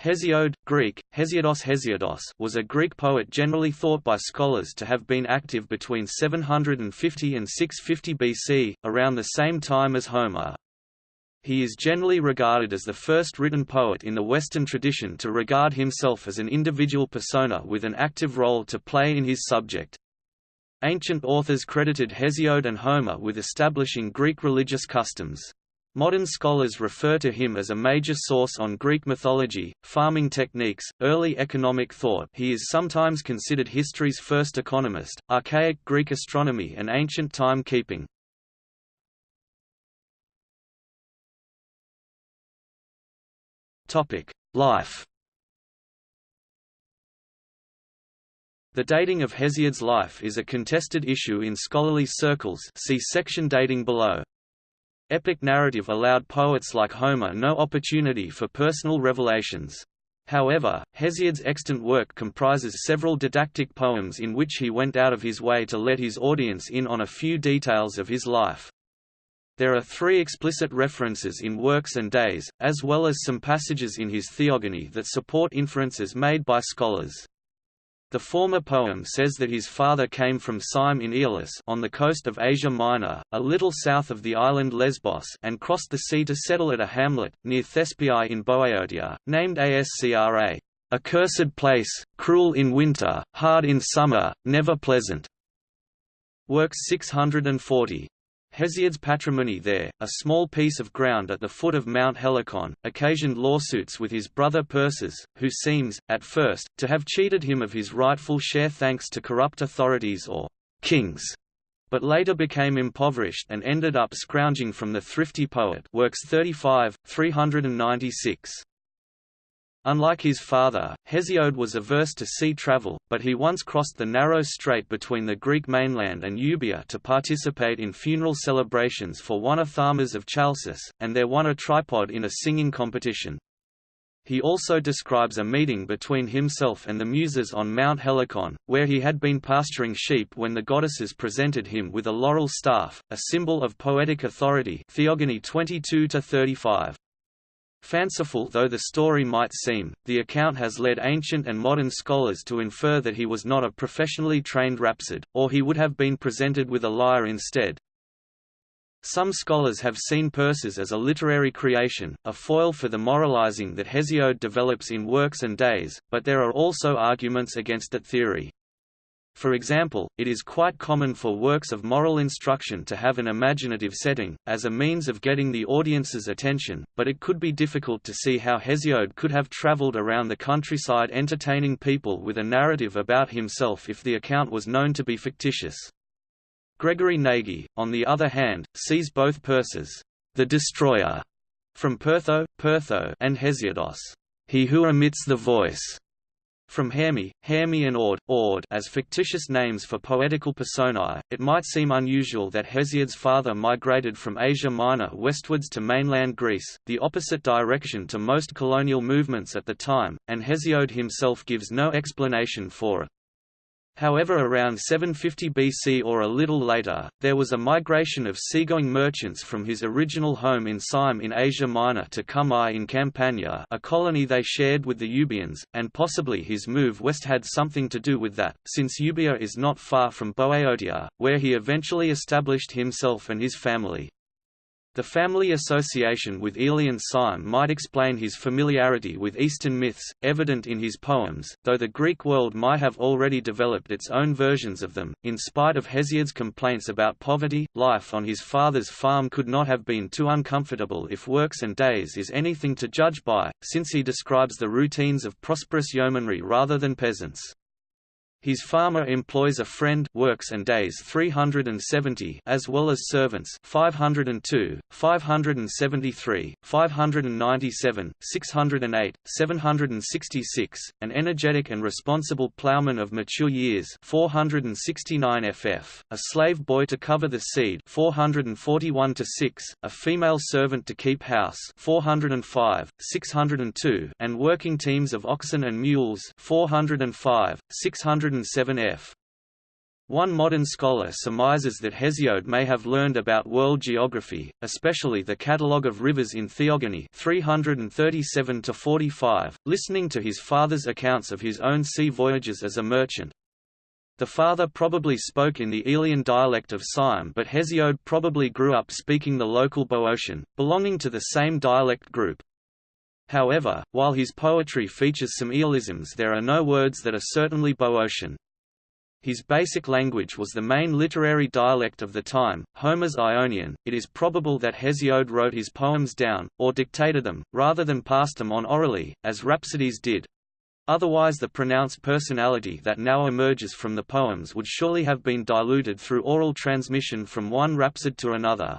Hesiod, Greek, Hesiodus Hesiodus was a Greek poet generally thought by scholars to have been active between 750 and 650 BC, around the same time as Homer. He is generally regarded as the first written poet in the Western tradition to regard himself as an individual persona with an active role to play in his subject. Ancient authors credited Hesiod and Homer with establishing Greek religious customs. Modern scholars refer to him as a major source on Greek mythology, farming techniques, early economic thought he is sometimes considered history's first economist, archaic Greek astronomy and ancient time-keeping. Life The dating of Hesiod's life is a contested issue in scholarly circles see section dating below. Epic narrative allowed poets like Homer no opportunity for personal revelations. However, Hesiod's extant work comprises several didactic poems in which he went out of his way to let his audience in on a few details of his life. There are three explicit references in Works and Days, as well as some passages in his Theogony that support inferences made by scholars. The former poem says that his father came from Cyme in Aeolis on the coast of Asia Minor, a little south of the island Lesbos and crossed the sea to settle at a hamlet, near Thespiae in Boeotia, named Ascra, a cursed place, cruel in winter, hard in summer, never pleasant. Works 640. Hesiod's patrimony there, a small piece of ground at the foot of Mount Helicon, occasioned lawsuits with his brother Perses, who seems, at first, to have cheated him of his rightful share thanks to corrupt authorities or kings, but later became impoverished and ended up scrounging from the thrifty poet works 35, 396. Unlike his father, Hesiod was averse to sea travel, but he once crossed the narrow strait between the Greek mainland and Euboea to participate in funeral celebrations for one Amphidamas of Chalcis, and there won a tripod in a singing competition. He also describes a meeting between himself and the Muses on Mount Helicon, where he had been pasturing sheep when the goddesses presented him with a laurel staff, a symbol of poetic authority Theogony 22 35. Fanciful though the story might seem, the account has led ancient and modern scholars to infer that he was not a professionally trained rhapsode, or he would have been presented with a lyre instead. Some scholars have seen Perses as a literary creation, a foil for the moralizing that Hesiod develops in Works and Days, but there are also arguments against that theory. For example, it is quite common for works of moral instruction to have an imaginative setting, as a means of getting the audience's attention, but it could be difficult to see how Hesiod could have traveled around the countryside entertaining people with a narrative about himself if the account was known to be fictitious. Gregory Nagy, on the other hand, sees both Perses, the destroyer, from Pertho, Pertho and Hesiodos, he who emits the voice, from Herme, Herme and Ord, Ord as fictitious names for poetical personae, it might seem unusual that Hesiod's father migrated from Asia Minor westwards to mainland Greece, the opposite direction to most colonial movements at the time, and Hesiod himself gives no explanation for it. However around 750 BC or a little later, there was a migration of seagoing merchants from his original home in Cyme in Asia Minor to Cumae in Campania a colony they shared with the Euboeans, and possibly his move west had something to do with that, since Euboea is not far from Boeotia, where he eventually established himself and his family. The family association with Aeolian Cyme might explain his familiarity with Eastern myths, evident in his poems, though the Greek world might have already developed its own versions of them. In spite of Hesiod's complaints about poverty, life on his father's farm could not have been too uncomfortable if Works and Days is anything to judge by, since he describes the routines of prosperous yeomanry rather than peasants. His farmer employs a friend works and days 370 as well as servants 502, 573, 597, 608, 766, an energetic and responsible ploughman of mature years 469 ff, a slave boy to cover the seed 441 to 6, a female servant to keep house 405, 602, and working teams of oxen and mules 405, 600 107 f. One modern scholar surmises that Hesiod may have learned about world geography, especially the catalogue of rivers in Theogony 337 listening to his father's accounts of his own sea voyages as a merchant. The father probably spoke in the Aeolian dialect of Cyme but Hesiod probably grew up speaking the local Boeotian, belonging to the same dialect group. However, while his poetry features some Aeolisms there are no words that are certainly Boeotian. His basic language was the main literary dialect of the time, Homer's Ionian. It is probable that Hesiod wrote his poems down, or dictated them, rather than passed them on orally, as rhapsodes did. Otherwise the pronounced personality that now emerges from the poems would surely have been diluted through oral transmission from one rhapsode to another.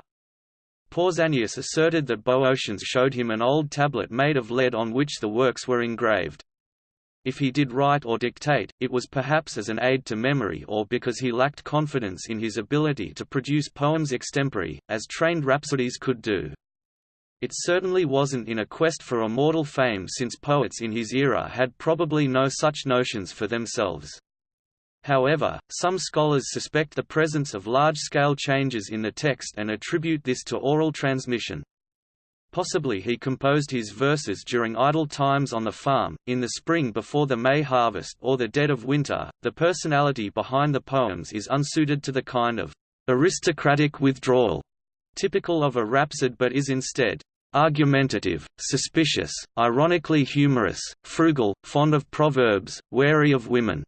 Pausanias asserted that Boeotians showed him an old tablet made of lead on which the works were engraved. If he did write or dictate, it was perhaps as an aid to memory or because he lacked confidence in his ability to produce poems extempore, as trained rhapsodes could do. It certainly wasn't in a quest for immortal fame since poets in his era had probably no such notions for themselves. However, some scholars suspect the presence of large-scale changes in the text and attribute this to oral transmission. Possibly he composed his verses during idle times on the farm, in the spring before the May harvest or the dead of winter. The personality behind the poems is unsuited to the kind of aristocratic withdrawal typical of a rhapsode but is instead argumentative, suspicious, ironically humorous, frugal, fond of proverbs, wary of women.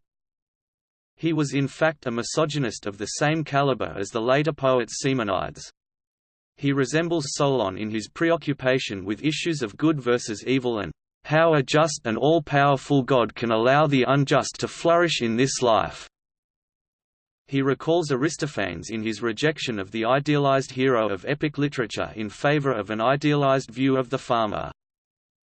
He was in fact a misogynist of the same caliber as the later poet Simonides. He resembles Solon in his preoccupation with issues of good versus evil and how a just and all-powerful God can allow the unjust to flourish in this life. He recalls Aristophanes in his rejection of the idealized hero of epic literature in favor of an idealized view of the farmer.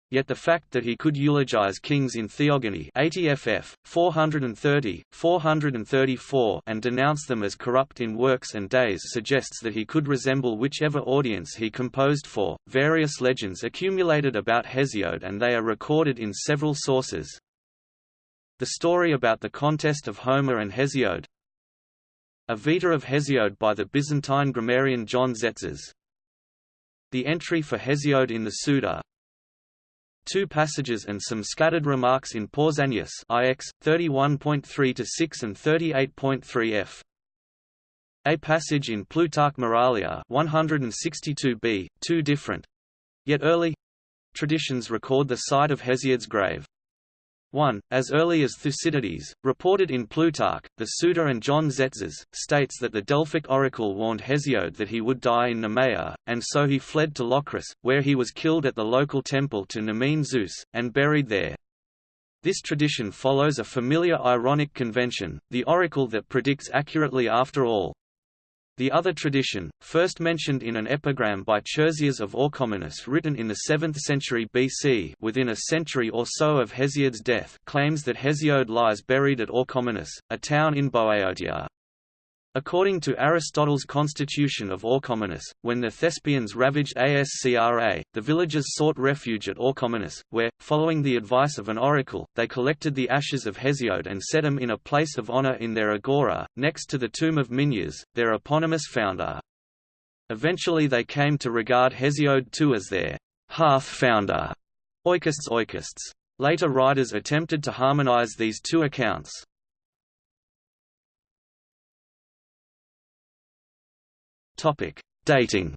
Yet the fact that he could eulogize kings in Theogony 80 ff. 430, 434 and denounce them as corrupt in works and days suggests that he could resemble whichever audience he composed for. Various legends accumulated about Hesiod and they are recorded in several sources. The story about the contest of Homer and Hesiod A Vita of Hesiod by the Byzantine grammarian John Tzetzes. The entry for Hesiod in the Suda two passages and some scattered remarks in Pausanias IX 31.3-6 and 38.3 f. A passage in Plutarch Moralia 162b, two different yet early traditions record the site of Hesiod's grave. 1. As early as Thucydides, reported in Plutarch, the Suda and John Tzetzes, states that the Delphic oracle warned Hesiod that he would die in Nemea, and so he fled to Locris, where he was killed at the local temple to Nemean Zeus, and buried there. This tradition follows a familiar ironic convention, the oracle that predicts accurately after all. The other tradition, first mentioned in an epigram by Chersias of Orchomenus written in the 7th century BC within a century or so of Hesiod's death claims that Hesiod lies buried at Orchomenus, a town in Boeotia. According to Aristotle's Constitution of Orchomenus, when the Thespians ravaged Ascra, the villagers sought refuge at Orchomenus, where, following the advice of an oracle, they collected the ashes of Hesiod and set them in a place of honor in their agora, next to the tomb of Minyas, their eponymous founder. Eventually they came to regard Hesiod too as their half-founder, oikists oikists. Later writers attempted to harmonize these two accounts. Topic: Dating.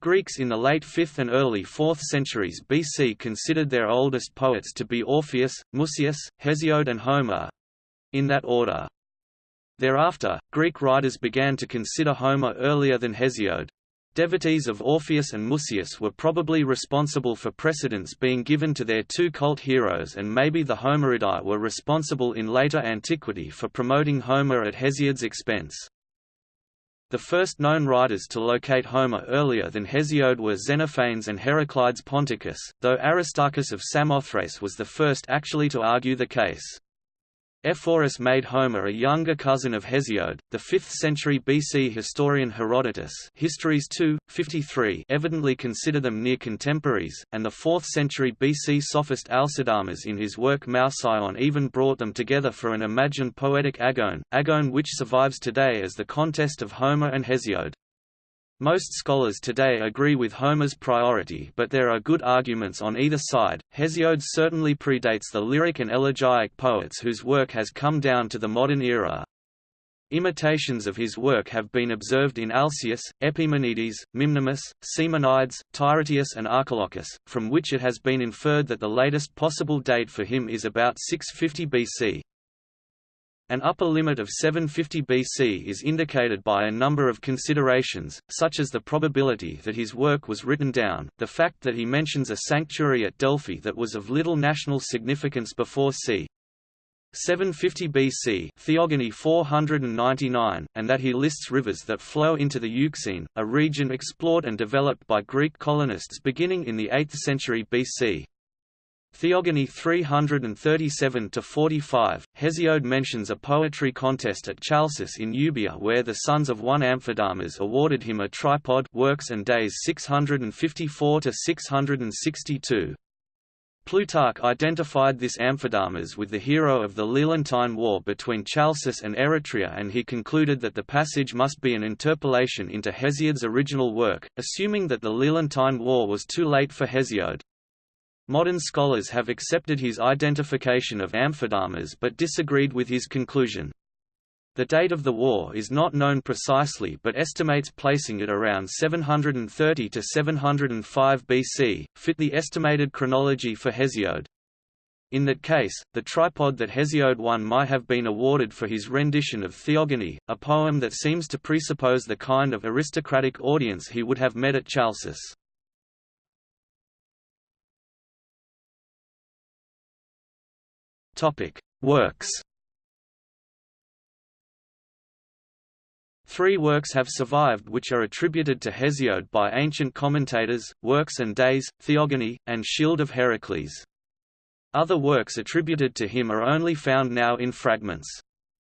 Greeks in the late 5th and early 4th centuries BC considered their oldest poets to be Orpheus, Musaeus, Hesiod and Homer—in that order. Thereafter, Greek writers began to consider Homer earlier than Hesiod, Devotees of Orpheus and Musaeus were probably responsible for precedence being given to their two cult heroes and maybe the Homeridae were responsible in later antiquity for promoting Homer at Hesiod's expense. The first known writers to locate Homer earlier than Hesiod were Xenophanes and Heraclides Ponticus, though Aristarchus of Samothrace was the first actually to argue the case. Ephorus made Homer a younger cousin of Hesiod. The 5th century BC historian Herodotus Histories 2, 53 evidently consider them near contemporaries, and the 4th century BC sophist Alcidamas in his work Mouseion even brought them together for an imagined poetic agone, agone which survives today as the contest of Homer and Hesiod. Most scholars today agree with Homer's priority but there are good arguments on either side. Hesiod certainly predates the lyric and elegiac poets whose work has come down to the modern era. Imitations of his work have been observed in Alcaeus, Epimenides, Mimnermus, Simonides, Tyrtaeus and Archilochus, from which it has been inferred that the latest possible date for him is about 650 BC. An upper limit of 750 BC is indicated by a number of considerations, such as the probability that his work was written down, the fact that he mentions a sanctuary at Delphi that was of little national significance before c. 750 BC Theogony 499, and that he lists rivers that flow into the Euxine, a region explored and developed by Greek colonists beginning in the 8th century BC. Theogony 337–45, Hesiod mentions a poetry contest at Chalcis in Euboea where the sons of one Amphidamas awarded him a tripod works and days 654–662. Plutarch identified this Amphidamas with the hero of the Lelantine War between Chalcis and Eretria and he concluded that the passage must be an interpolation into Hesiod's original work, assuming that the Lelantine War was too late for Hesiod. Modern scholars have accepted his identification of Amphidamas but disagreed with his conclusion. The date of the war is not known precisely but estimates placing it around 730 to 705 BC, fit the estimated chronology for Hesiod. In that case, the tripod that Hesiod won might have been awarded for his rendition of Theogony, a poem that seems to presuppose the kind of aristocratic audience he would have met at Chalcis. Topic: Works. Three works have survived which are attributed to Hesiod by ancient commentators, Works and Days, Theogony, and Shield of Heracles. Other works attributed to him are only found now in fragments.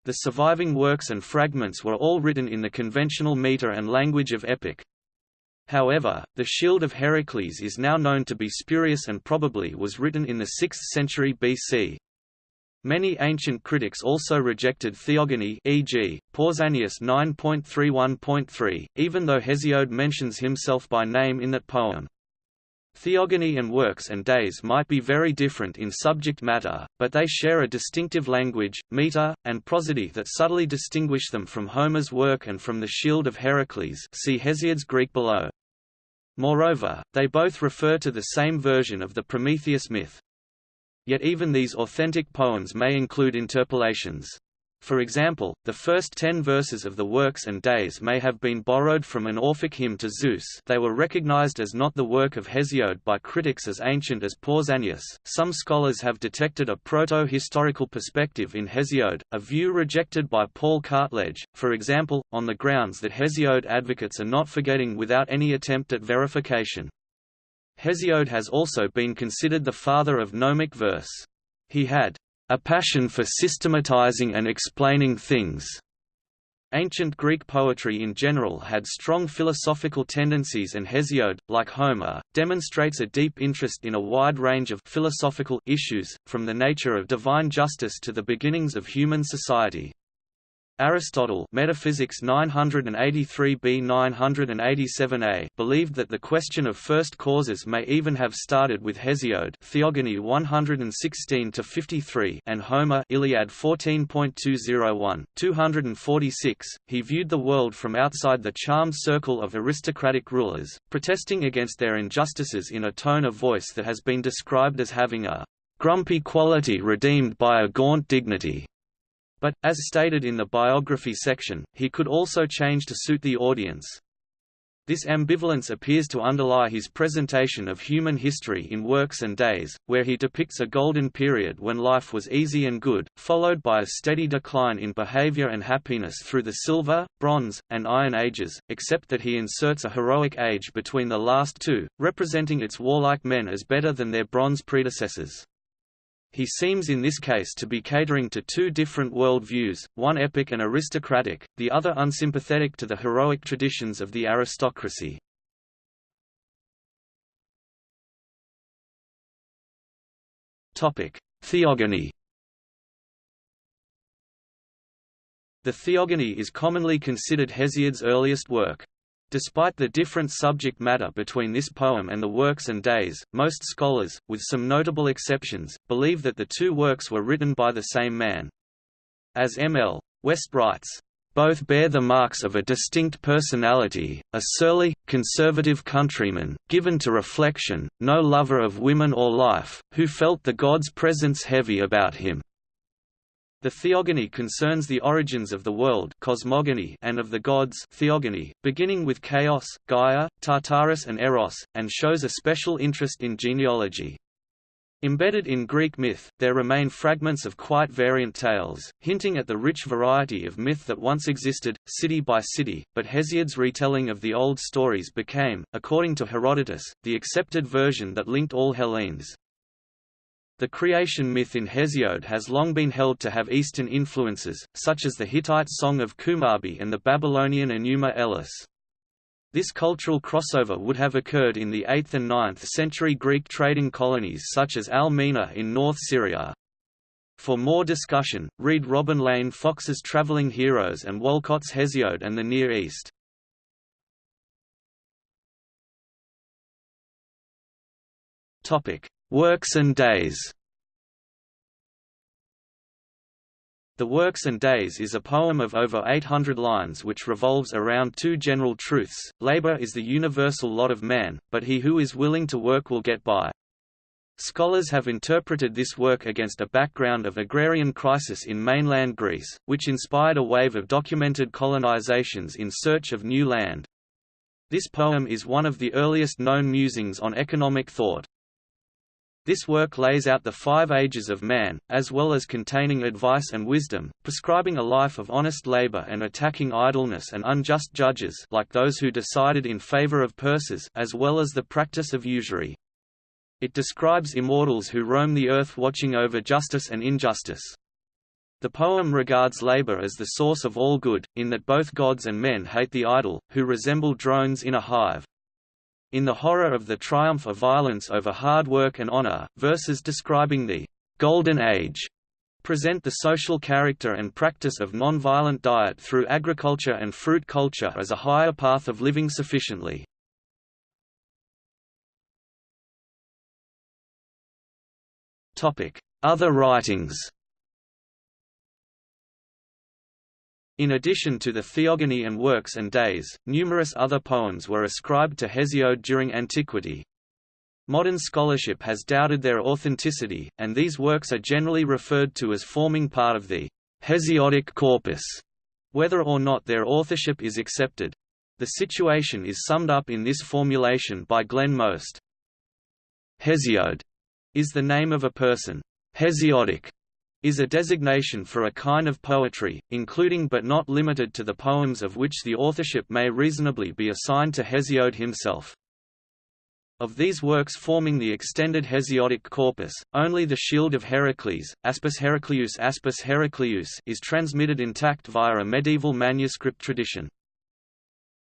The surviving works and fragments were all written in the conventional meter and language of epic. However, the Shield of Heracles is now known to be spurious and probably was written in the 6th century BC. Many ancient critics also rejected theogony e.g., Pausanias 9.31.3, even though Hesiod mentions himself by name in that poem. Theogony and works and days might be very different in subject matter, but they share a distinctive language, meter, and prosody that subtly distinguish them from Homer's work and from the Shield of Heracles see Hesiod's Greek below. Moreover, they both refer to the same version of the Prometheus myth. Yet even these authentic poems may include interpolations. For example, the first ten verses of the Works and Days may have been borrowed from an Orphic hymn to Zeus they were recognized as not the work of Hesiod by critics as ancient as Pausanias. Some scholars have detected a proto-historical perspective in Hesiod, a view rejected by Paul Cartledge, for example, on the grounds that Hesiod advocates are not forgetting without any attempt at verification. Hesiod has also been considered the father of gnomic verse. He had a passion for systematizing and explaining things. Ancient Greek poetry in general had strong philosophical tendencies and Hesiod, like Homer, demonstrates a deep interest in a wide range of philosophical issues, from the nature of divine justice to the beginnings of human society. Aristotle Metaphysics 983b 987a believed that the question of first causes may even have started with Hesiod Theogony 116-53 and Homer Iliad 14.201, 246. He viewed the world from outside the charmed circle of aristocratic rulers, protesting against their injustices in a tone of voice that has been described as having a grumpy quality redeemed by a gaunt dignity. But, as stated in the biography section, he could also change to suit the audience. This ambivalence appears to underlie his presentation of human history in Works and Days, where he depicts a golden period when life was easy and good, followed by a steady decline in behavior and happiness through the Silver, Bronze, and Iron Ages, except that he inserts a heroic age between the last two, representing its warlike men as better than their bronze predecessors. He seems in this case to be catering to two different world views, one epic and aristocratic, the other unsympathetic to the heroic traditions of the aristocracy. Theogony The Theogony is commonly considered Hesiod's earliest work. Despite the different subject matter between this poem and the works and days, most scholars, with some notable exceptions, believe that the two works were written by the same man. As M. L. West writes, both bear the marks of a distinct personality, a surly, conservative countryman, given to reflection, no lover of women or life, who felt the god's presence heavy about him. The theogony concerns the origins of the world cosmogony and of the gods theogony, beginning with Chaos, Gaia, Tartarus and Eros, and shows a special interest in genealogy. Embedded in Greek myth, there remain fragments of quite variant tales, hinting at the rich variety of myth that once existed, city by city, but Hesiod's retelling of the old stories became, according to Herodotus, the accepted version that linked all Hellenes. The creation myth in Hesiod has long been held to have Eastern influences, such as the Hittite Song of Kumarbi and the Babylonian Enuma Elish. This cultural crossover would have occurred in the 8th and 9th century Greek trading colonies such as Al-Mina in North Syria. For more discussion, read Robin Lane Fox's Traveling Heroes and Walcot's Hesiod and the Near East. Topic: Works and Days The Works and Days is a poem of over 800 lines which revolves around two general truths, labor is the universal lot of man, but he who is willing to work will get by. Scholars have interpreted this work against a background of agrarian crisis in mainland Greece, which inspired a wave of documented colonizations in search of new land. This poem is one of the earliest known musings on economic thought. This work lays out the five ages of man, as well as containing advice and wisdom, prescribing a life of honest labor and attacking idleness and unjust judges like those who decided in favor of Perses as well as the practice of usury. It describes immortals who roam the earth watching over justice and injustice. The poem regards labor as the source of all good, in that both gods and men hate the idle, who resemble drones in a hive. In the horror of the triumph of violence over hard work and honor, verses describing the «Golden Age» present the social character and practice of non-violent diet through agriculture and fruit culture as a higher path of living sufficiently. Other writings In addition to the Theogony and Works and Days, numerous other poems were ascribed to Hesiod during antiquity. Modern scholarship has doubted their authenticity, and these works are generally referred to as forming part of the Hesiodic corpus, whether or not their authorship is accepted. The situation is summed up in this formulation by Glenn Most. Hesiod is the name of a person. Hesiodic is a designation for a kind of poetry, including but not limited to the poems of which the authorship may reasonably be assigned to Hesiod himself. Of these works forming the extended Hesiodic corpus, only the Shield of Heracles, Aspis Heracleus Aspis Heracleus is transmitted intact via a medieval manuscript tradition.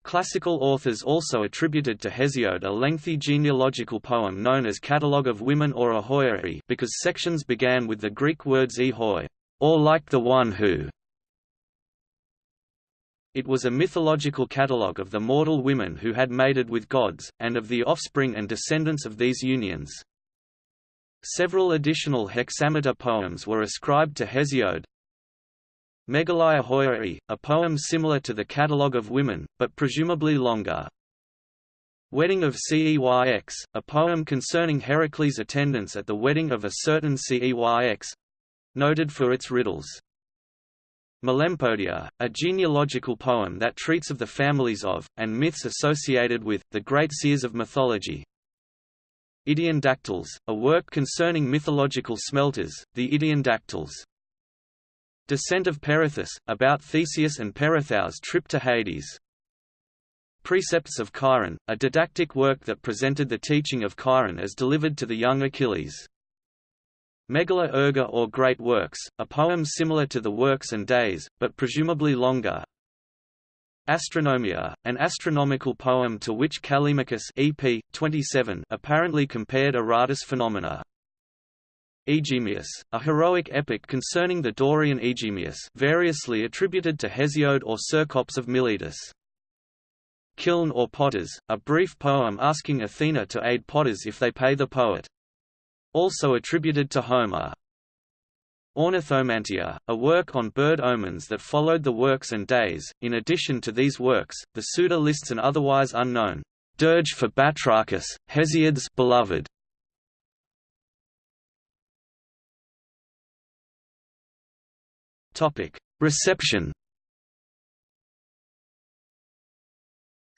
Classical authors also attributed to Hesiod a lengthy genealogical poem known as Catalogue of Women or Ahoioi because sections began with the Greek words ehoi, or like the one who. It was a mythological catalogue of the mortal women who had mated with gods, and of the offspring and descendants of these unions. Several additional hexameter poems were ascribed to Hesiod, Megalaia Hoioi, a poem similar to the Catalogue of Women, but presumably longer. Wedding of Ceyx, a poem concerning Heracles' attendance at the wedding of a certain Ceyx, noted for its riddles. Melempodia, a genealogical poem that treats of the families of, and myths associated with, the great seers of mythology. Idaean Dactyls, a work concerning mythological smelters, the Idaean Dactyls. Descent of Perithous, about Theseus and Perithous' trip to Hades. Precepts of Chiron, a didactic work that presented the teaching of Chiron as delivered to the young Achilles. Megala Erga or Great Works, a poem similar to the Works and Days, but presumably longer. Astronomia, an astronomical poem to which Callimachus EP 27 apparently compared Aratus phenomena. Aegimius, a heroic epic concerning the Dorian Aegimius variously attributed to Hesiod or Cercops of Miletus. Kiln or Potters, a brief poem asking Athena to aid potters if they pay the poet. Also attributed to Homer. Ornithomantia, a work on bird omens that followed the works and days. In addition to these works, the Suda lists an otherwise unknown dirge for Batrachus, Hesiod's beloved. Reception.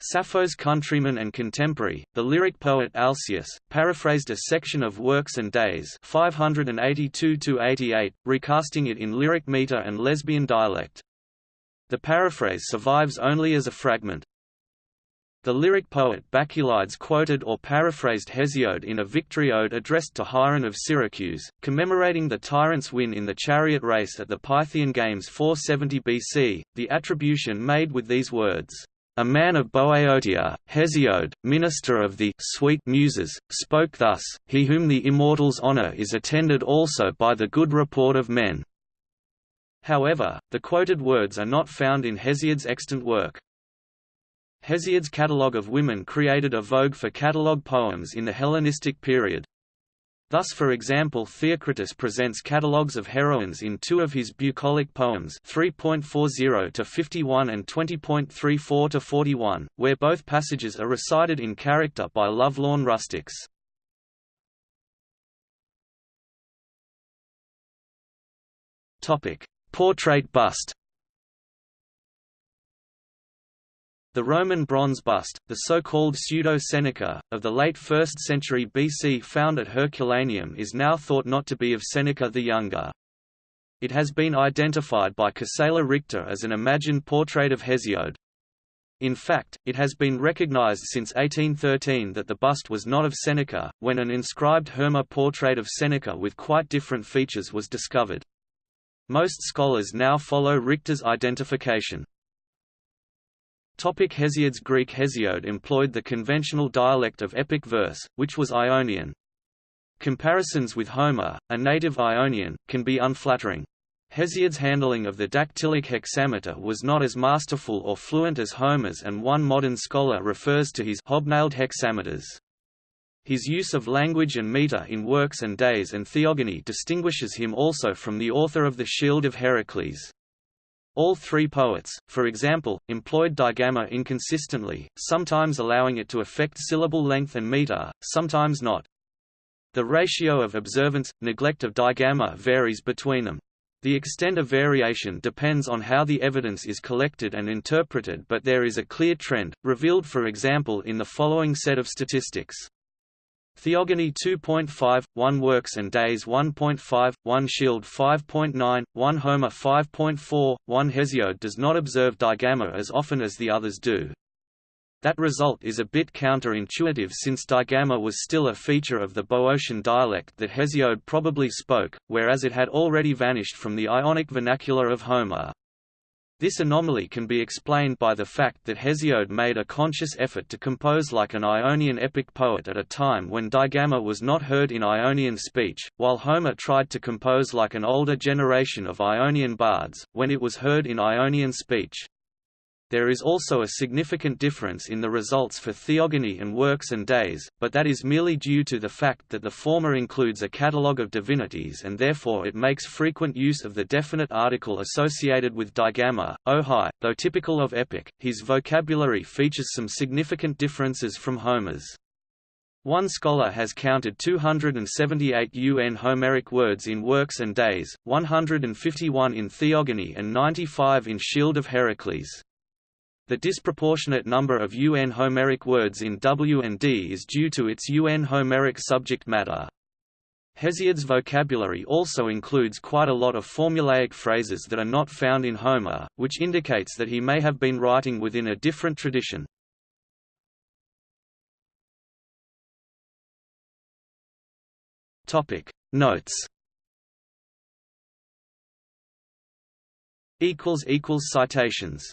Sappho's countryman and contemporary, the lyric poet Alcaeus, paraphrased a section of Works and Days 582–88, recasting it in lyric meter and lesbian dialect. The paraphrase survives only as a fragment. The lyric poet Bacchylides quoted or paraphrased Hesiod in a victory ode addressed to Hieron of Syracuse, commemorating the tyrant's win in the chariot race at the Pythian Games 470 BC, the attribution made with these words, "...a man of Boeotia, Hesiod, minister of the sweet Muses, spoke thus, he whom the immortals honour is attended also by the good report of men." However, the quoted words are not found in Hesiod's extant work. Hesiod's catalogue of women created a vogue for catalogue poems in the Hellenistic period. Thus for example Theocritus presents catalogues of heroines in two of his bucolic poems 3.40 to 51 and 20.34 to 41, where both passages are recited in character by lovelorn rustics. Portrait bust The Roman bronze bust, the so-called pseudo-Seneca, of the late 1st century BC found at Herculaneum is now thought not to be of Seneca the Younger. It has been identified by Gisela Richter as an imagined portrait of Hesiod. In fact, it has been recognized since 1813 that the bust was not of Seneca, when an inscribed Herma portrait of Seneca with quite different features was discovered. Most scholars now follow Richter's identification. Topic Hesiod's Greek Hesiod employed the conventional dialect of epic verse, which was Ionian. Comparisons with Homer, a native Ionian, can be unflattering. Hesiod's handling of the dactylic hexameter was not as masterful or fluent as Homer's and one modern scholar refers to his hobnailed hexameters. His use of language and meter in Works and Days and Theogony distinguishes him also from the author of the Shield of Heracles. All three poets, for example, employed digamma inconsistently, sometimes allowing it to affect syllable length and meter, sometimes not. The ratio of observance, neglect of digamma varies between them. The extent of variation depends on how the evidence is collected and interpreted but there is a clear trend, revealed for example in the following set of statistics. Theogony 2.5, 1 Works and Days 1.5, 1 Shield 5.9, 1 Homer 5.4, 1 Hesiod does not observe digamma as often as the others do. That result is a bit counterintuitive since digamma was still a feature of the Boeotian dialect that Hesiod probably spoke, whereas it had already vanished from the Ionic vernacular of Homer. This anomaly can be explained by the fact that Hesiod made a conscious effort to compose like an Ionian epic poet at a time when digamma was not heard in Ionian speech, while Homer tried to compose like an older generation of Ionian bards, when it was heard in Ionian speech. There is also a significant difference in the results for theogony and works and days, but that is merely due to the fact that the former includes a catalogue of divinities and therefore it makes frequent use of the definite article associated with digamma, ohai. Though typical of epic, his vocabulary features some significant differences from Homer's. One scholar has counted 278 UN Homeric words in Works and Days, 151 in Theogony and 95 in Shield of Heracles. The disproportionate number of UN Homeric words in W&D is due to its UN Homeric subject matter. Hesiod's vocabulary also includes quite a lot of formulaic phrases that are not found in Homer, which indicates that he may have been writing within a different tradition. Topic Notes Equals equals citations